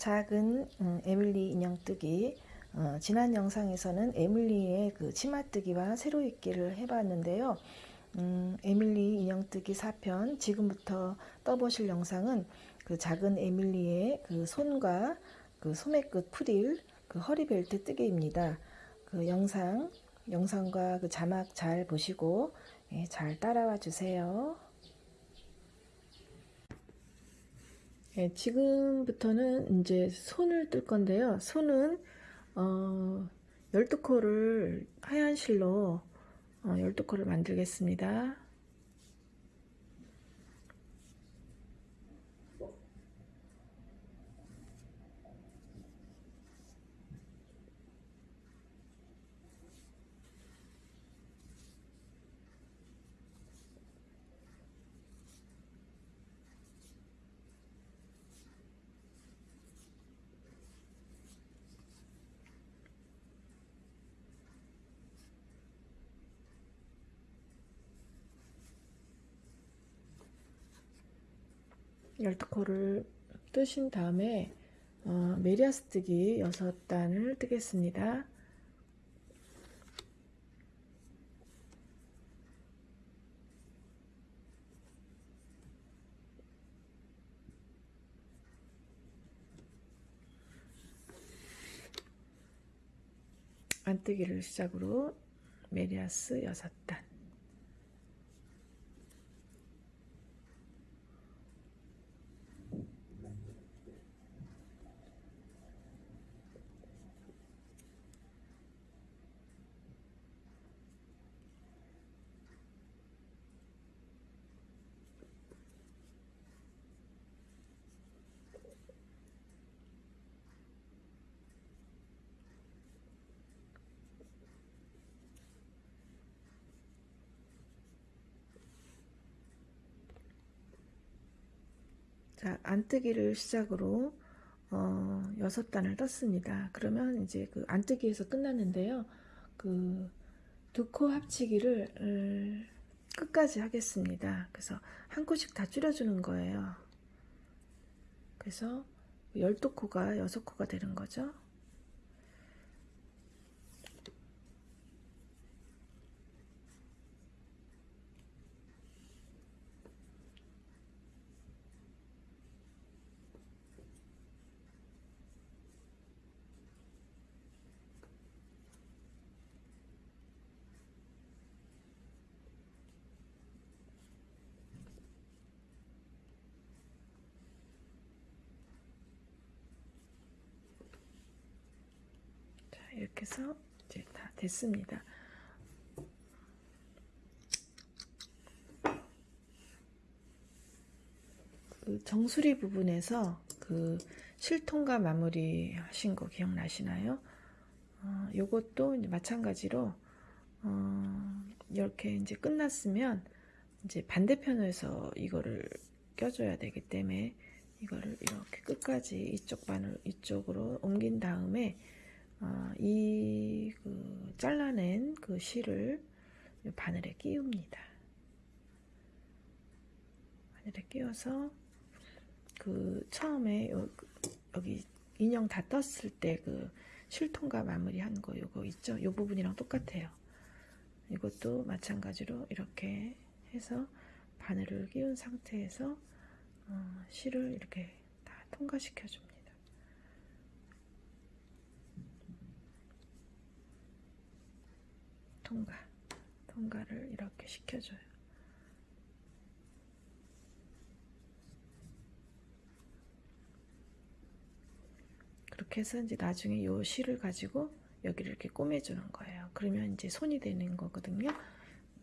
작은 음, 에밀리 인형뜨기 어, 지난 영상에서는 에밀리의 그 치마뜨기와 세로입기를 해봤는데요. 음, 에밀리 인형뜨기 4편 지금부터 떠보실 영상은 그 작은 에밀리의 그 손과 그 소매 끝 프릴 그 허리벨트 뜨기입니다. 그 영상 영상과 그 자막 잘 보시고 예, 잘 따라와 주세요. 예, 지금부터는 이제 손을 뜰 건데요. 손은 어, 12코를 하얀 실로 어, 12코를 만들겠습니다. 열두 코를 뜨신 다음에 어, 메리아스 뜨기 6단을 뜨겠습니다. 안뜨기를 시작으로 메리아스 6단 자, 안뜨기를 시작으로 어, 6단을 떴습니다. 그러면 이제 그 안뜨기에서 끝났는데요. 그 두 코 합치기를 음, 끝까지 하겠습니다. 그래서 한 코씩 다 줄여주는 거예요. 그래서 12코가 6코가 되는 거죠. 이렇게 해서 이제 다 됐습니다. 그 정수리 부분에서 그 실통과 마무리 하신 거 기억나시나요? 어, 요것도 마찬가지로 어, 이렇게 이제 끝났으면 이제 반대편에서 이거를 껴줘야 되기 때문에 이거를 이렇게 끝까지 이쪽 반을 이쪽으로 옮긴 다음에 어, 이그 잘라낸 그 실을 바늘에 끼웁니다. 바늘에 끼워서 그 처음에 요, 여기 인형 다 떴을 때 그 실통과 마무리한 거 요거 있죠? 요 부분이랑 똑같아요. 이것도 마찬가지로 이렇게 해서 바늘을 끼운 상태에서 어, 실을 이렇게 다 통과시켜 줍니다. 통과 통과를 이렇게 시켜줘요. 그렇게 해서 이제 나중에 요 실을 가지고 여기를 이렇게 꼬매주는 거예요. 그러면 이제 손이 되는 거거든요.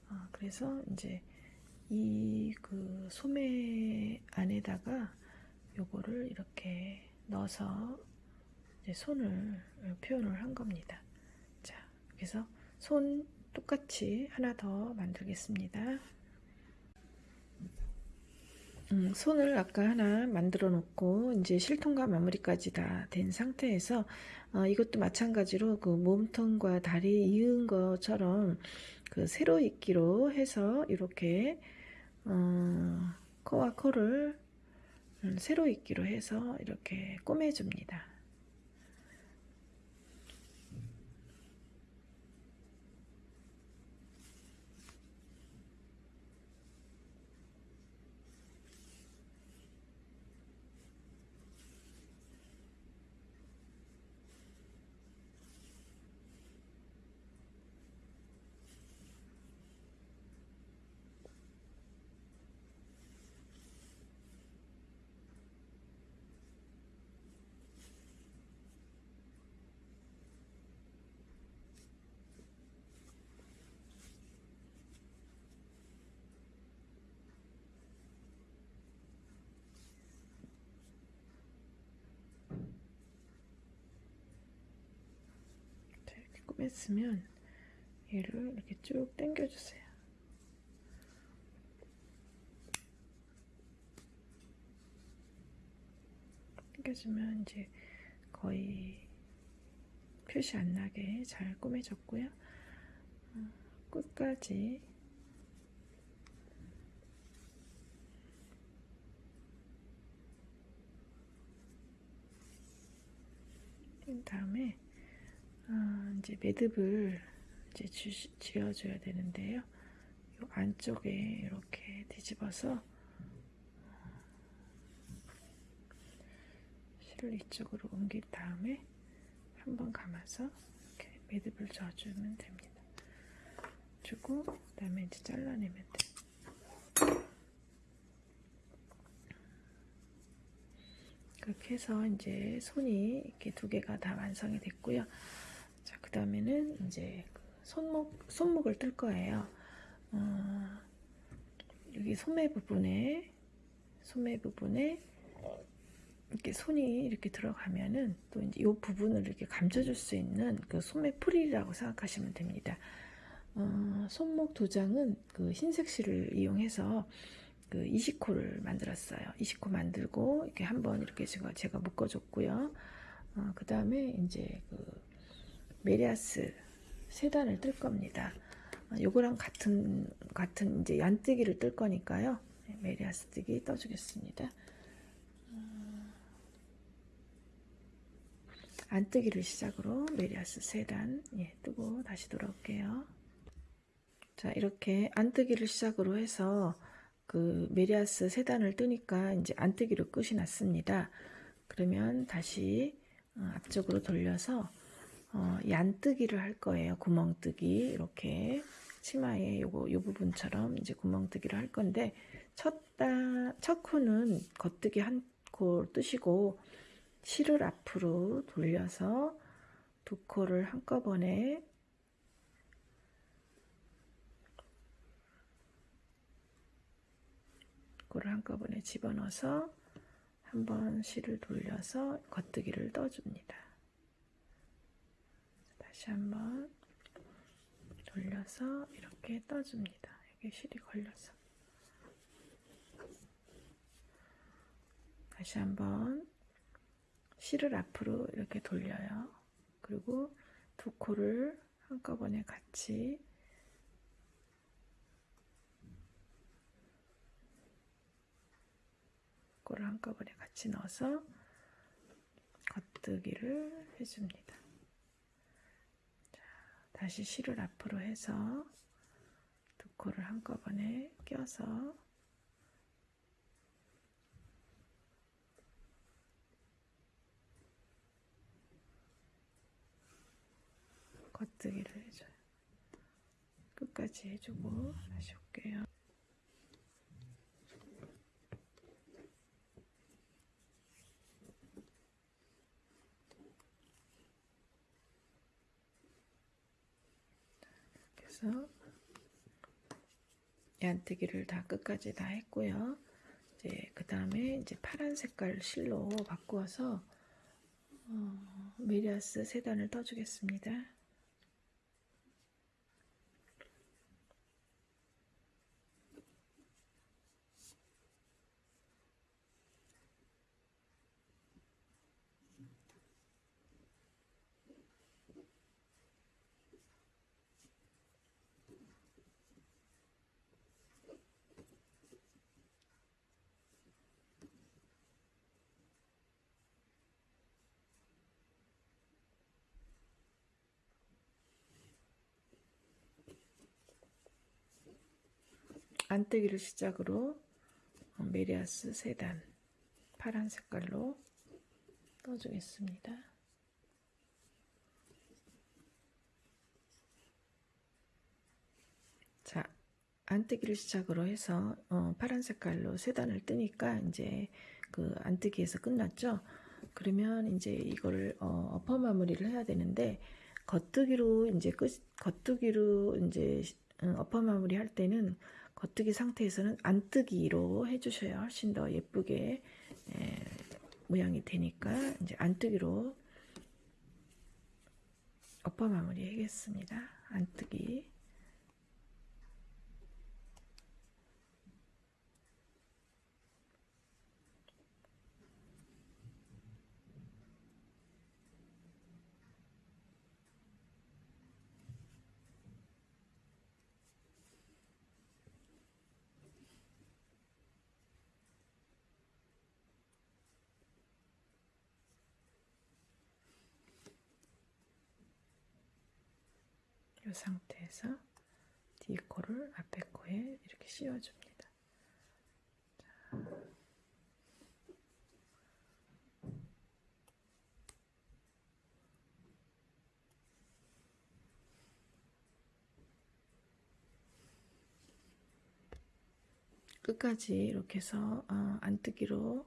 어, 그래서 이제 이 그 소매 안에다가 요거를 이렇게 넣어서 이제 손을 표현을 한 겁니다. 자 그래서 손 똑같이 하나 더 만들겠습니다. 음, 손을 아까 하나 만들어 놓고 이제 실통과 마무리까지 다 된 상태에서 어, 이것도 마찬가지로 그 몸통과 다리 이은 것처럼 그 세로 입기로 해서 이렇게 어, 코와 코를 음, 세로 입기로 해서 이렇게 꼬매줍니다. 맸으면 얘를 이렇게 쭉 당겨주세요. 당겨주면 이제 거의 표시 안 나게 잘 꼬매졌고요. 어, 끝까지 뛴 다음에 아, 이제 매듭을 이제 주, 지어줘야 되는데요. 이 안쪽에 이렇게 뒤집어서 실을 이쪽으로 옮긴 다음에 한번 감아서 이렇게 매듭을 져주면 됩니다. 주고 그 다음에 이제 잘라내면 돼요. 그렇게 해서 이제 손이 이렇게 두 개가 다 완성이 됐고요. 자, 그 다음에는 이제 그 손목, 손목을 뜰 거예요. 어, 여기 소매 부분에, 소매 부분에 이렇게 손이 이렇게 들어가면은 또 이제 이 부분을 이렇게 감춰줄 수 있는 그 소매 풀이라고 생각하시면 됩니다. 어, 손목 두 장은 그 흰색 실을 이용해서 그 이십 코를 만들었어요. 이십 코 만들고 이렇게 한번 이렇게 제가 제가 묶어줬고요. 어, 그 다음에 이제 그 메리야스 세 단을 뜰 겁니다. 어, 요거랑 같은 같은 이제 안뜨기를 뜰 거니까요. 네, 메리야스 뜨기 떠주겠습니다. 어, 안뜨기를 시작으로 메리야스 세단 예, 뜨고 다시 돌아올게요. 자 이렇게 안뜨기를 시작으로 해서 그 메리아스 세 단을 뜨니까 이제 안뜨기로 끝이 났습니다. 그러면 다시 어, 앞쪽으로 돌려서 어, 얀뜨기를 할 거예요. 구멍뜨기 이렇게 치마에 요거 요 부분처럼 이제 구멍뜨기를 할 건데 첫단첫 코는 겉뜨기 한 코 뜨시고 실을 앞으로 돌려서 두 코를 한꺼번에 코를 한꺼번에 집어넣어서 한번 실을 돌려서 겉뜨기를 떠줍니다. 다시 한번 돌려서 이렇게 떠줍니다. 여기 실이 걸려서 다시 한번 실을 앞으로 이렇게 돌려요. 그리고 두 코를 한꺼번에 같이 코를 한꺼번에 같이 넣어서 겉뜨기를 해줍니다. 자, 다시 실을 앞으로 해서 두 코를 한꺼번에 껴서 겉뜨기를 해줘요. 끝까지 해주고 다시 올게요. 그래서 얀뜨기를 다 끝까지 다 했고요. 이제 그 다음에 이제 파란 색깔 실로 바꾸어서 어, 메리아스 세 단을 떠주겠습니다. 안뜨기를 시작으로 어, 메리아스 세단 파란 색깔로 떠주겠습니다. 자, 안뜨기를 시작으로 해서 어, 파란 색깔로 세 단을 뜨니까 이제 그 안뜨기에서 끝났죠. 그러면 이제 이거를 어, 엎어 마무리를 해야 되는데 겉뜨기로 이제 끝 겉뜨기로 이제 어, 엎어 마무리 할 때는 겉뜨기 상태에서는 안뜨기로 해주셔야 훨씬 더 예쁘게 에, 모양이 되니까 이제 안뜨기로 엎어 마무리 하겠습니다. 안뜨기 이 상태에서 뒤 코를 앞에 코에 이렇게 씌워줍니다. 끝까지 이렇게 해서 어, 안뜨기로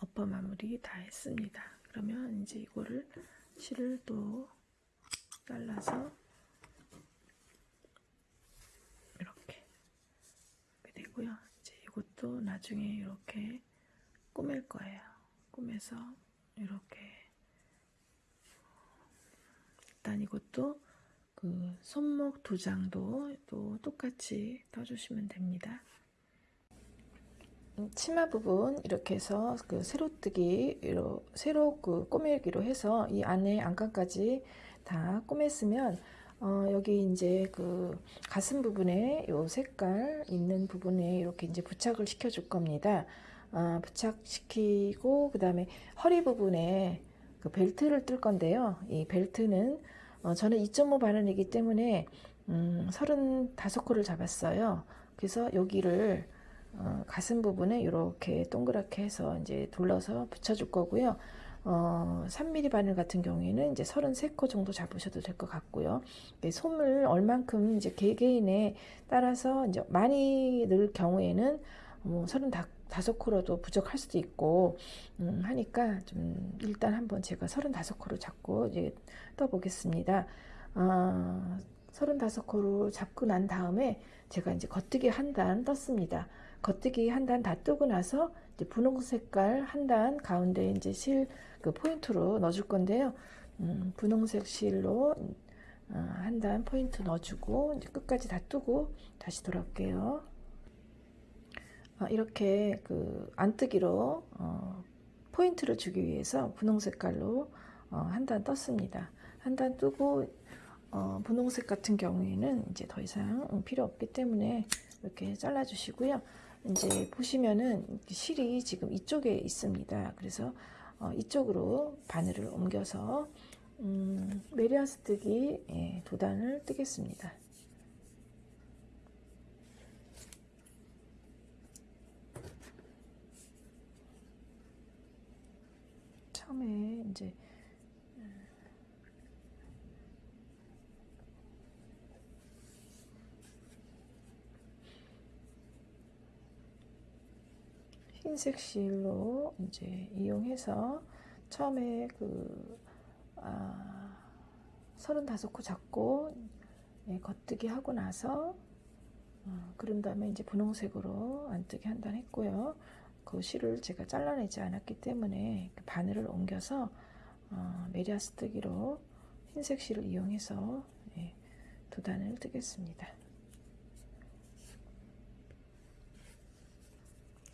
엎어 마무리 다 했습니다. 그러면 이제 이거를 실을 또 잘라서 이렇게 이렇게 되고요. 이것도 나중에 이렇게 꾸밀 거예요. 꾸며서 이렇게 일단 이것도 그 손목 두 장도 또 똑같이 떠주시면 됩니다. 음, 치마 부분 이렇게 해서 그 세로 그 꼬매기로 해서 이 안에 안감까지 다 꼬맸으면 어, 여기 이제 그 가슴 부분에 요 색깔 있는 부분에 이렇게 이제 부착을 시켜 줄 겁니다. 어, 부착시키고 그 다음에 허리 부분에 그 벨트를 뜰 건데요. 이 벨트는 어, 저는 2.5 바늘이기 때문에 음, 35코를 잡았어요. 그래서 여기를 어, 가슴 부분에 이렇게 동그랗게 해서 이제 둘러서 붙여줄 거고요. 어, 3mm 바늘 같은 경우에는 이제 33코 정도 잡으셔도 될 것 같고요. 네, 솜을 얼만큼 이제 개개인에 따라서 이제 많이 넣을 경우에는 뭐 35코로도 부족할 수도 있고 음, 하니까 좀 일단 한번 제가 35코로 잡고 이제 떠보겠습니다. 어, 35코로 잡고 난 다음에 제가 이제 겉뜨기 한 단 떴습니다. 겉뜨기 한 단 다 뜨고 나서 이제 분홍 색깔 한 단 가운데 이제 실 그 포인트로 넣어줄 건데요. 음, 분홍색 실로 어, 한단 포인트 넣어주고 이제 끝까지 다 뜨고 다시 돌아올게요. 어, 이렇게 그 안뜨기로 어, 포인트를 주기 위해서 분홍 색깔로 어, 한단 떴습니다. 한 단 뜨고 어, 분홍색 같은 경우에는 이제 더 이상 필요 없기 때문에 이렇게 잘라 주시고요. 이제 보시면은 실이 지금 이쪽에 있습니다. 그래서 어, 이쪽으로 바늘을 옮겨서 음, 메리아스 뜨기 예, 두 단을 뜨겠습니다. 처음에 이제 흰색 실로 이제 이용해서 처음에 그 아, 35코 잡고 예, 겉뜨기 하고 나서 어, 그런 다음에 이제 분홍색으로 안뜨기 한단 했고요. 그 실을 제가 잘라내지 않았기 때문에 그 바늘을 옮겨서 어, 메리아스 뜨기로 흰색 실을 이용해서 예, 두 단을 뜨겠습니다.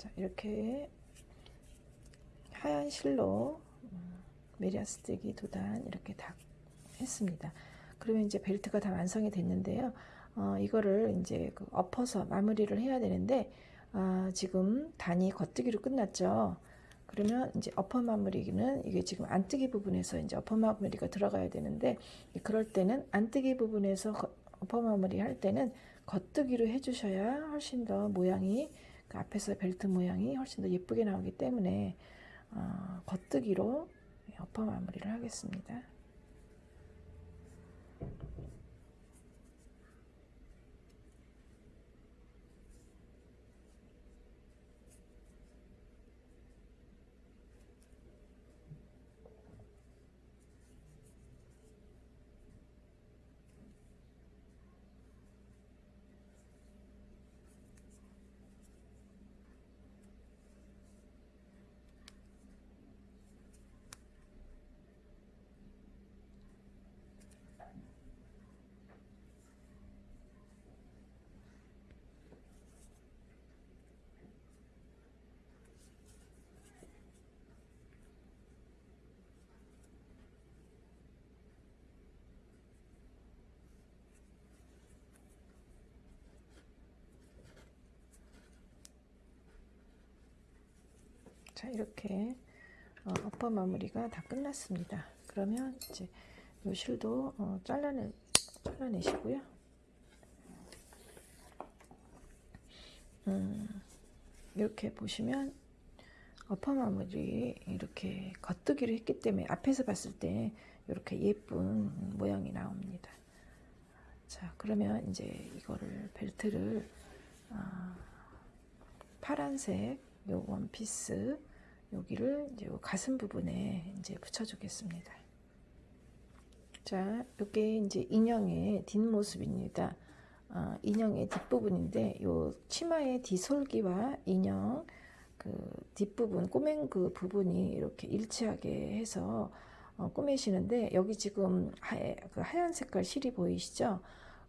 자, 이렇게 하얀 실로 음, 메리아스 뜨기 두단 이렇게 다 했습니다. 그러면 이제 벨트가 다 완성이 됐는데요. 어, 이거를 이제 그 엎어서 마무리를 해야 되는데 아, 지금 단이 겉뜨기로 끝났죠. 그러면 이제 엎어 마무리는 이게 지금 안뜨기 부분에서 이제 엎어 마무리가 들어가야 되는데 그럴 때는 안뜨기 부분에서 엎어 마무리 할 때는 겉뜨기로 해주셔야 훨씬 더 모양이 그 앞에서 벨트 모양이 훨씬 더 예쁘게 나오기 때문에 어, 겉뜨기로 엎어 마무리를 하겠습니다. 자 이렇게 어, 어퍼 마무리가 다 끝났습니다. 그러면 이제 요 실도 어, 잘라내 잘라내시고요. 음, 이렇게 보시면 어퍼 마무리 이렇게 겉뜨기를 했기 때문에 앞에서 봤을 때 이렇게 예쁜 모양이 나옵니다. 자 그러면 이제 이거를 벨트를 어, 파란색 요 원피스 여기를 이제 요 가슴 부분에 이제 붙여주겠습니다. 자, 이게 이제 인형의 뒷모습입니다. 어, 인형의 뒷부분인데 요 치마의 뒤솔기와 인형 그 뒷부분 꼬맨 그 부분이 이렇게 일치하게 해서 어, 꾸미시는데 여기 지금 하얘, 그 하얀 색깔 실이 보이시죠?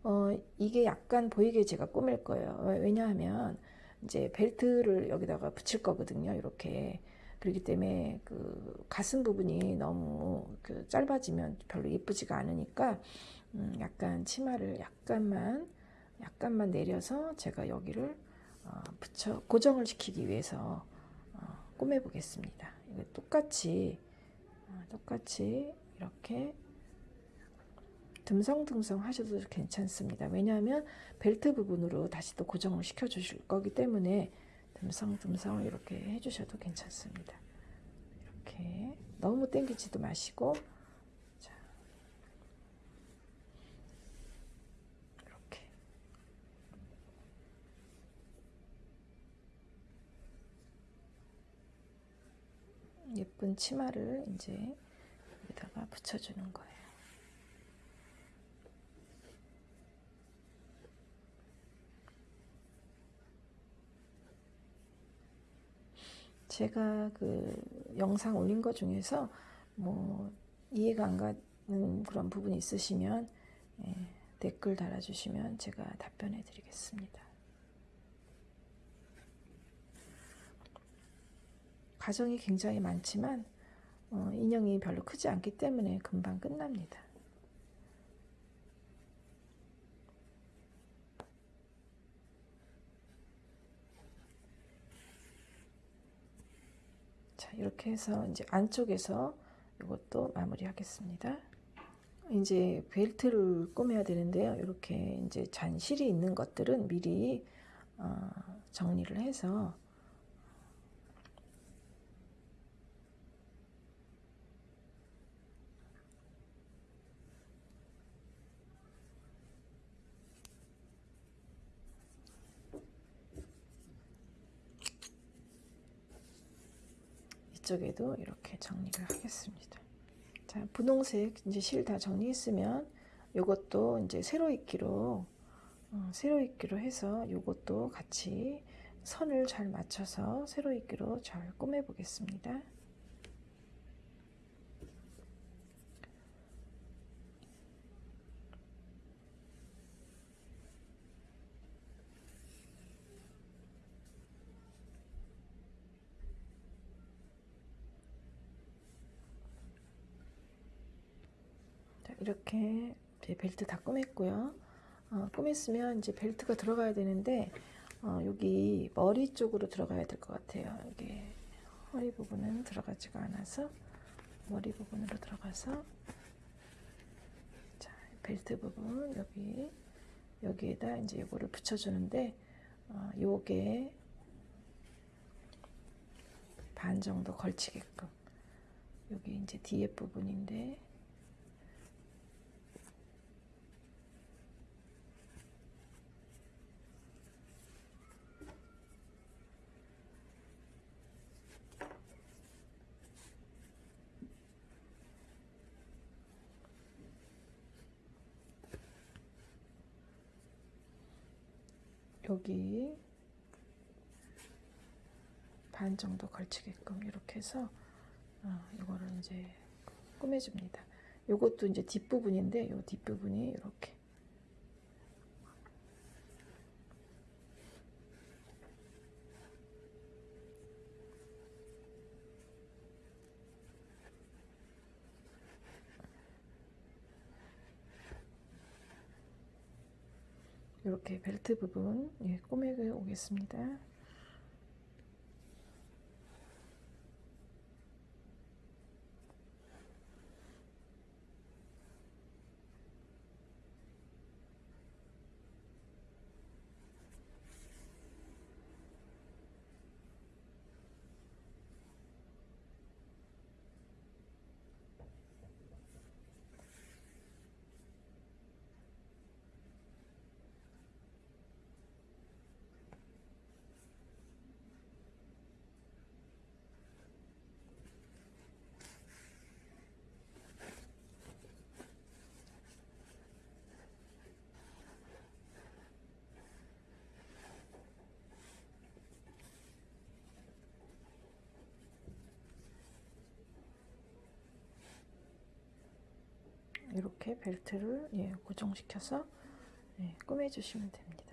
어, 이게 약간 보이게 제가 꾸밀 거예요. 왜냐하면 이제 벨트를 여기다가 붙일 거거든요. 이렇게. 그렇기 때문에 그 가슴 부분이 너무 그 짧아지면 별로 예쁘지가 않으니까 음 약간 치마를 약간만 약간만 내려서 제가 여기를 어 붙여 고정을 시키기 위해서 어 꾸며 보겠습니다. 똑같이 어 똑같이 이렇게 듬성듬성 하셔도 괜찮습니다. 왜냐하면 벨트 부분으로 다시 또 고정을 시켜 주실 거기 때문에 듬성듬성 이렇게 해주셔도 괜찮습니다. 이렇게 너무 땡기지도 마시고 자, 이렇게 예쁜 치마를 이제 여기다가 붙여주는 거예요. 제가 그 영상 올린 것 중에서 뭐 이해가 안 가는 그런 부분이 있으시면 예, 댓글 달아주시면 제가 답변해 드리겠습니다. 과정이 굉장히 많지만 어, 인형이 별로 크지 않기 때문에 금방 끝납니다. 자, 이렇게 해서 이제 안쪽에서 이것도 마무리 하겠습니다. 이제 벨트를 꾸며야 되는데요. 이렇게 이제 잔실이 있는 것들은 미리 어, 정리를 해서 이쪽에도 이렇게 정리를 하겠습니다. 자, 분홍색 이제 실 다 정리했으면 요것도 이제 세로 입기로 어, 세로 입기로 해서 요것도 같이 선을 잘 맞춰서 세로 입기로 잘 꾸며 보겠습니다. 이렇게 벨트 다 꾸몄고요. 어, 꾸몄으면 이제 벨트가 들어가야 되는데 어, 여기 머리 쪽으로 들어가야 될 것 같아요. 여기 허리 부분은 들어가지가 않아서 머리 부분으로 들어가서 자 벨트 부분 여기 여기에다 이제 요거를 붙여주는데 어, 요게 반 정도 걸치게끔 여기 이제 뒤에 부분인데 여기 반 정도 걸치게끔 이렇게 해서 어, 이거를 이제 꾸며줍니다. 요것도 이제 뒷부분인데 요 뒷부분이 이렇게 이렇게 벨트 부분 예, 꼬매고 오겠습니다. 이렇게 벨트를 예, 고정시켜서 예, 꾸며주시면 됩니다.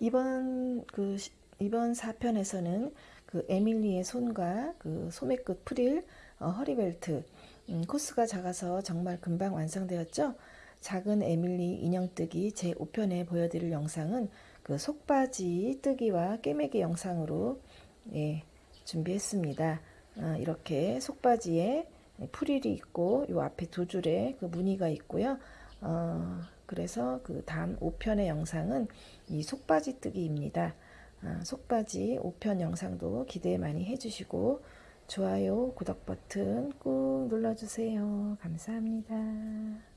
이번 그 시- 이번 4편에서는 그 에밀리의 손과 그 소매 끝 프릴 어, 허리벨트 음, 코스가 작아서 정말 금방 완성되었죠. 작은 에밀리 인형뜨기 제 5편에 보여드릴 영상은 그 속바지 뜨기와 꿰매기 영상으로 예, 준비했습니다. 어, 이렇게 속바지에 프릴이 있고 요 앞에 두 줄에 그 무늬가 있고요. 어, 그래서 그 다음 5편의 영상은 이 속바지 뜨기입니다. 아, 속바지 5편 영상도 기대 많이 해주시고 좋아요, 구독 버튼 꾹 눌러주세요. 감사합니다.